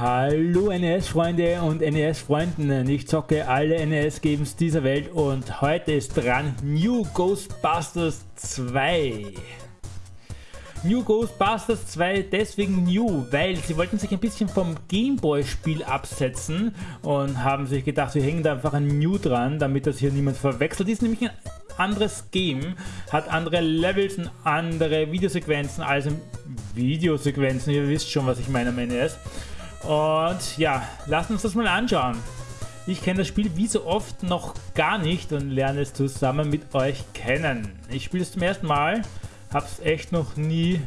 Hallo NES-Freunde und NES-Freundinnen, ich zocke alle NES-Games dieser Welt und heute ist dran New Ghostbusters 2. New Ghostbusters 2 deswegen new, weil sie wollten sich ein bisschen vom Gameboy-Spiel absetzen und haben sich gedacht, wir hängen da einfach ein New dran, damit das hier niemand verwechselt. ist nämlich ein anderes Game, hat andere Levels und andere Videosequenzen, also Videosequenzen, ihr wisst schon, was ich meine am NES. Und ja, lasst uns das mal anschauen. Ich kenne das Spiel wie so oft noch gar nicht und lerne es zusammen mit euch kennen. Ich spiele es zum ersten Mal, habe es echt noch nie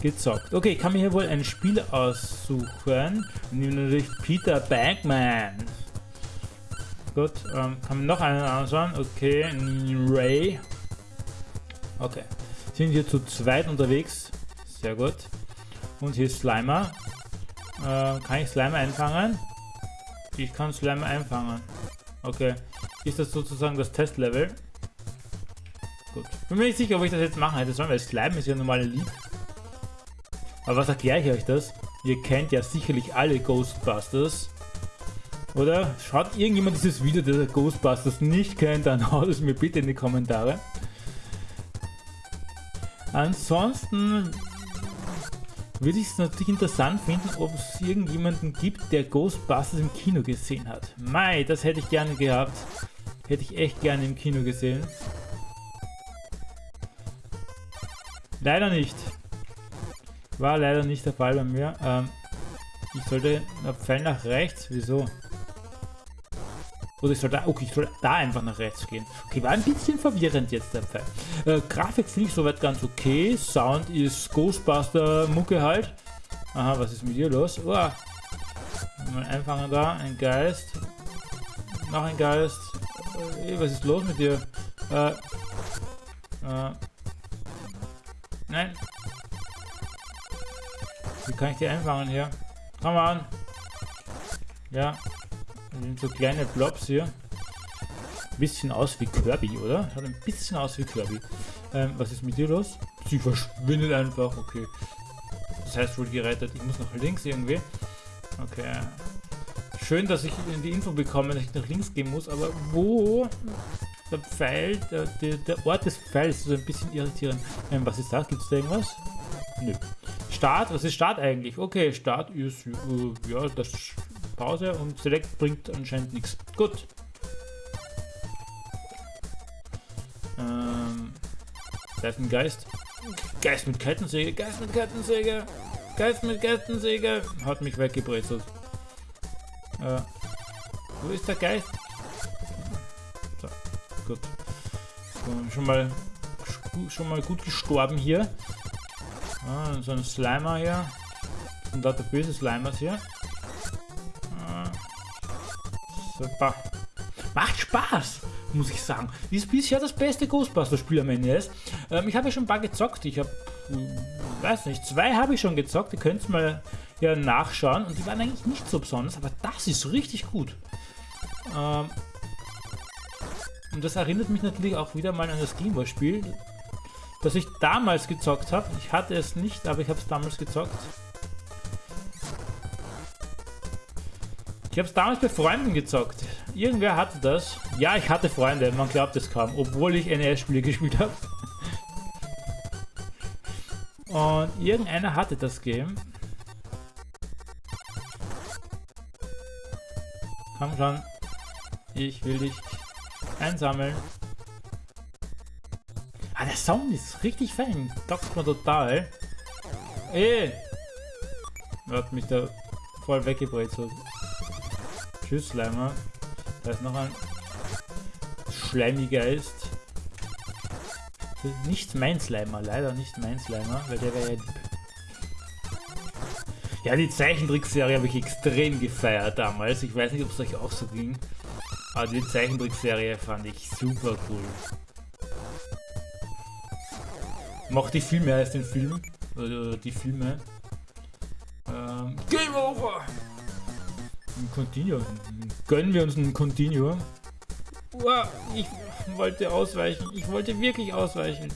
gezockt. Okay, ich kann mir hier wohl ein Spiel aussuchen. Ich nehme natürlich Peter Bagman. Gut, ähm, kann man noch einen anschauen. Okay, Ray. Okay, sind hier zu zweit unterwegs. Sehr gut. Und hier ist Slimer. Äh, kann ich Slime einfangen? Ich kann Slime einfangen. Okay. Ist das sozusagen das Testlevel? Gut. Bin mir nicht sicher, ob ich das jetzt machen hätte sollen, weil Slime ist ja normale Lied. Aber was erkläre ich euch das? Ihr kennt ja sicherlich alle Ghostbusters. Oder? Schaut irgendjemand dieses Video, der Ghostbusters nicht kennt, dann haut es mir bitte in die Kommentare. Ansonsten würde ich es natürlich interessant finden, ob es irgendjemanden gibt, der Ghostbusters im Kino gesehen hat. Mai, das hätte ich gerne gehabt. Hätte ich echt gerne im Kino gesehen. Leider nicht. War leider nicht der Fall bei mir. Ähm, ich sollte Pfeil nach rechts. Wieso? Oder ich soll da, okay, ich soll da einfach nach rechts gehen. Okay, war ein bisschen verwirrend jetzt der Fall. Äh, Grafik finde ich soweit ganz okay. Sound ist Ghostbuster-Mucke halt. Aha, was ist mit dir los? Oh. Mal einfangen da, ein Geist. Noch ein Geist. Äh, was ist los mit dir? Äh, äh, nein. Wie kann ich die einfangen hier? Come on. Ja, so kleine Blobs hier. Bisschen aus wie Kirby, oder? Hat ein bisschen aus wie Kirby. Ähm, was ist mit dir los? Sie verschwindet einfach, okay. Das heißt wohl gerettet. Ich muss nach links irgendwie. Okay. Schön, dass ich die Info bekomme, dass ich nach links gehen muss, aber wo? Der Pfeil, der, der, der Ort des Pfeils ist ein bisschen irritierend. Ähm, was ist das? Gibt es da irgendwas? Nö. Start, was ist Start eigentlich? Okay, Start ist, äh, ja, das Pause und Select bringt anscheinend nichts. Gut. Ähm, da ist ein Geist. Geist mit Kettensäge, Geist mit Kettensäge, Geist mit Kettensäge. Hat mich weggebrezelt. Äh, wo ist der Geist? So, gut. Schon mal schon mal gut gestorben hier. Ah, so ein Slimer hier. Und da der böse Slimers hier. Super. Macht Spaß, muss ich sagen. Ist bisher das beste Ghostbuster-Spiel am NES. Ähm, ich habe ja schon ein paar gezockt. Ich habe, hm, weiß nicht, zwei habe ich schon gezockt. Ihr könnt es mal hier nachschauen. Und die waren eigentlich nicht so besonders, aber das ist richtig gut. Ähm, und das erinnert mich natürlich auch wieder mal an das Gameboy-Spiel, das ich damals gezockt habe. Ich hatte es nicht, aber ich habe es damals gezockt. Ich habe es damals bei Freunden gezockt. Irgendwer hatte das. Ja, ich hatte Freunde, man glaubt es kaum, obwohl ich NES-Spiele gespielt habe. Und irgendeiner hatte das Game. Komm schon. Ich will dich einsammeln. Ah, der Sound ist richtig fein. Taugt mir total. Ey! Hat mich da voll weggebrezelt. Tschüss, Slimer. Da ist noch ein Schleimigeist. Nicht mein Slimer, leider nicht mein Slimer, weil der wäre ja lieb. Ja, die Zeichentrickserie habe ich extrem gefeiert damals. Ich weiß nicht, ob es euch auch so ging. Aber die Zeichentrickserie fand ich super cool. Mochte ich viel mehr als den Film. Oder die Filme. Ähm, Game Over! Ein Continue. Gönnen wir uns ein Continue. Uah, ich wollte ausweichen. Ich wollte wirklich ausweichen.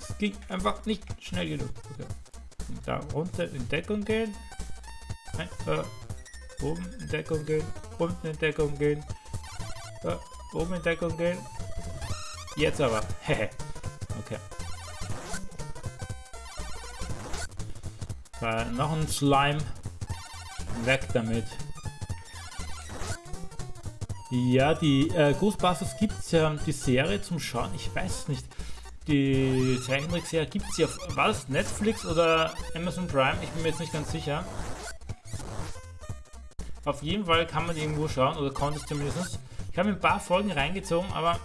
Es ging einfach nicht schnell genug. Okay. Da runter in Deckung gehen. Nein, äh, oben in Deckung gehen, unten in Deckung gehen, äh, oben in Deckung gehen. Jetzt aber. Okay. Äh, noch ein Slime. Weg damit. Ja, die äh, Ghostbusters gibt es ja, die Serie zum Schauen, ich weiß nicht. Die Zeichentrickserie gibt es ja auf, was, Netflix oder Amazon Prime? Ich bin mir jetzt nicht ganz sicher. Auf jeden Fall kann man irgendwo schauen, oder konnte es zumindest. Ich habe ein paar Folgen reingezogen, aber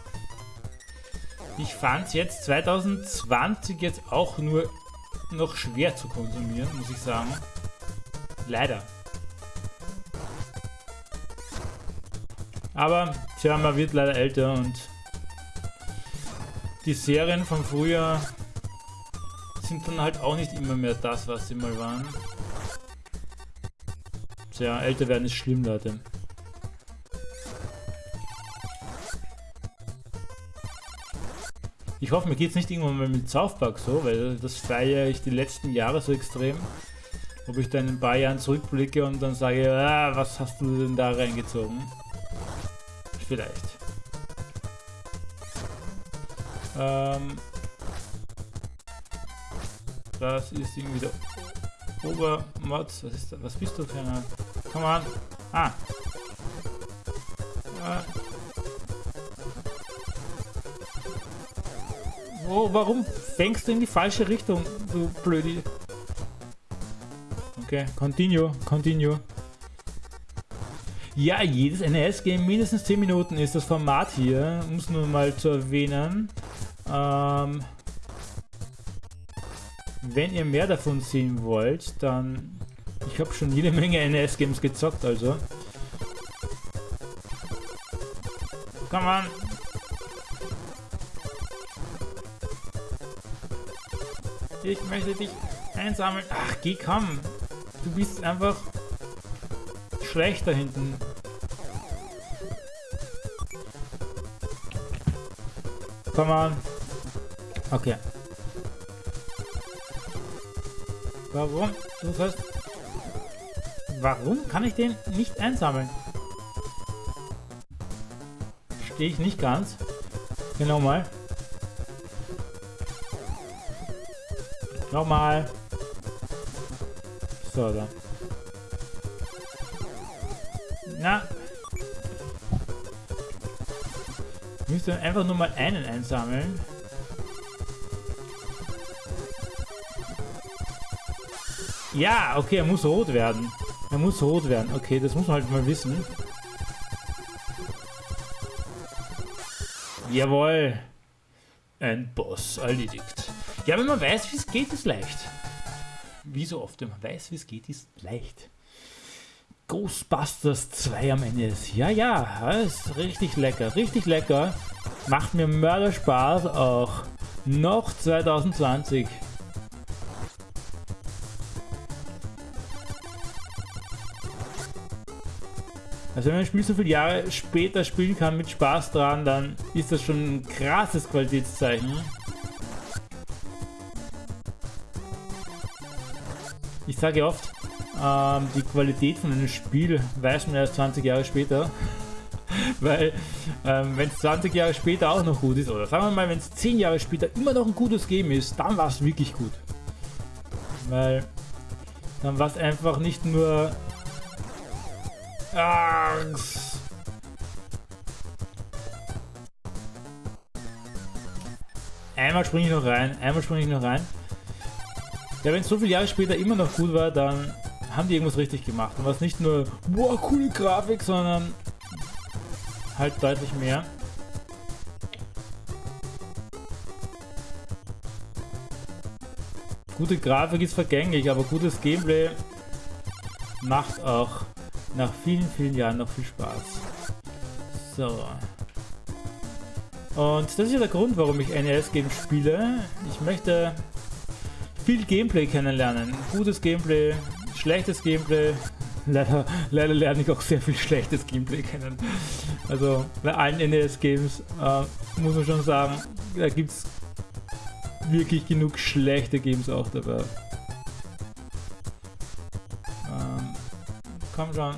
ich fand es jetzt 2020 jetzt auch nur noch schwer zu konsumieren, muss ich sagen. Leider. Aber, tja, man wird leider älter und die Serien von früher sind dann halt auch nicht immer mehr das, was sie mal waren. Tja, älter werden ist schlimm, Leute. Ich hoffe, mir geht es nicht irgendwann mal mit South Park so, weil das feiere ich die letzten Jahre so extrem. Ob ich dann in ein paar Jahren zurückblicke und dann sage, ah, was hast du denn da reingezogen? Vielleicht. Ähm, das ist irgendwie der Obermods. Was ist das? Was bist du für eine? Komm an. Ah. ah. Oh, warum fängst du in die falsche Richtung, du Blödi? Okay, continue, continue. Ja, jedes NES-Game mindestens 10 Minuten ist das Format hier, um es nur mal zu erwähnen. Ähm, wenn ihr mehr davon sehen wollt, dann... Ich habe schon jede Menge NES-Games gezockt, also. Come on! Ich möchte dich einsammeln. Ach, geh, komm! Du bist einfach schlecht da hinten. Komm on. Okay. Warum? Du sollst... Warum kann ich den nicht einsammeln? Stehe ich nicht ganz. Genau mal. Nochmal. So, dann. Na. Müsste einfach nur mal einen einsammeln. Ja, okay, er muss rot werden. Er muss rot werden. Okay, das muss man halt mal wissen. Jawohl. Ein Boss erledigt. Ja, wenn man weiß, wie es geht, ist leicht. Wie so oft, wenn man weiß, wie es geht, ist leicht. Ghostbusters 2 am Ende ist. Ja, ja, ist richtig lecker, richtig lecker. Macht mir Mörder Spaß auch. Noch 2020. Also wenn man ein Spiel so viele Jahre später spielen kann mit Spaß dran, dann ist das schon ein krasses Qualitätszeichen. Ich sage oft, ähm, die Qualität von einem Spiel weiß man erst 20 Jahre später. Weil, ähm, wenn es 20 Jahre später auch noch gut ist, oder sagen wir mal, wenn es 10 Jahre später immer noch ein gutes Game ist, dann war es wirklich gut. Weil, dann war es einfach nicht nur... Angst. Einmal springe ich noch rein, einmal springe ich noch rein. Ja, wenn es so viele Jahre später immer noch gut war, dann haben die irgendwas richtig gemacht. Und was nicht nur, boah, coole Grafik, sondern halt deutlich mehr. Gute Grafik ist vergänglich, aber gutes Gameplay macht auch nach vielen, vielen Jahren noch viel Spaß. So. Und das ist ja der Grund, warum ich NES-Games spiele. Ich möchte viel Gameplay kennenlernen. Gutes Gameplay, schlechtes Gameplay. Leider, leider lerne ich auch sehr viel schlechtes Gameplay kennen. Also bei allen NES-Games äh, muss man schon sagen, da gibt es wirklich genug schlechte Games auch dabei. Ähm, Komm schon.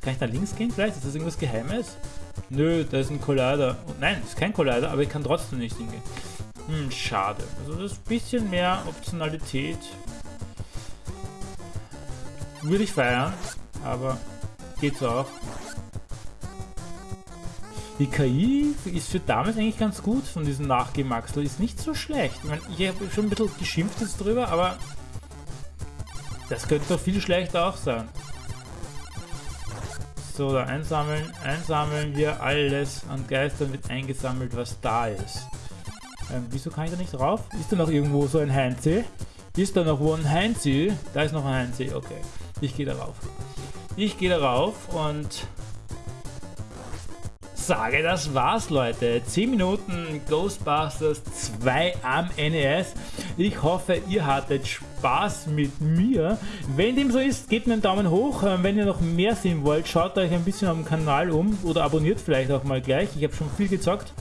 Kann ich da links gehen vielleicht? Ist das irgendwas Geheimes? Nö, da ist ein Collider. Nein, ist kein Collider, aber ich kann trotzdem nicht hingehen. Hm, schade. Also das bisschen mehr Optionalität. Würde ich feiern, aber geht's auch. Die KI ist für damals eigentlich ganz gut von diesem Nachgemaxel. Ist nicht so schlecht. Ich, meine, ich habe schon ein bisschen geschimpft jetzt drüber, aber das könnte doch viel schlechter auch sein. So, da einsammeln, einsammeln hier alles an Geistern wird eingesammelt, was da ist. Ähm, wieso kann ich da nicht drauf? Ist da noch irgendwo so ein Heinzi? Ist da noch wo ein Heinzi? Da ist noch ein Heinzi, okay. Ich gehe darauf. Ich gehe darauf und sage, das war's, Leute. 10 Minuten Ghostbusters 2 am NES. Ich hoffe, ihr hattet Spaß mit mir. Wenn dem so ist, gebt mir einen Daumen hoch. Ähm, wenn ihr noch mehr sehen wollt, schaut euch ein bisschen am Kanal um oder abonniert vielleicht auch mal gleich. Ich habe schon viel gezockt.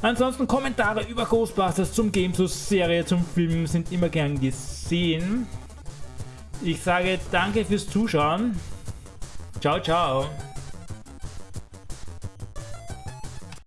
Ansonsten Kommentare über Ghostbusters zum Game, Serie, zum Film sind immer gern gesehen. Ich sage danke fürs Zuschauen. Ciao, ciao.